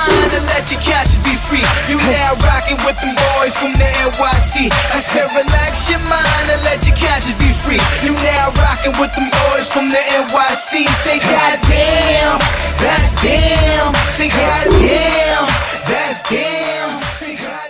mine and let your couch be free. You now rocking with them boys from the NYC. I said relax your mind and let your couch be free. You now rocking with them boys from the NYC. Say goddamn, that's damn. Say goddamn, that's damn. Say goddamn.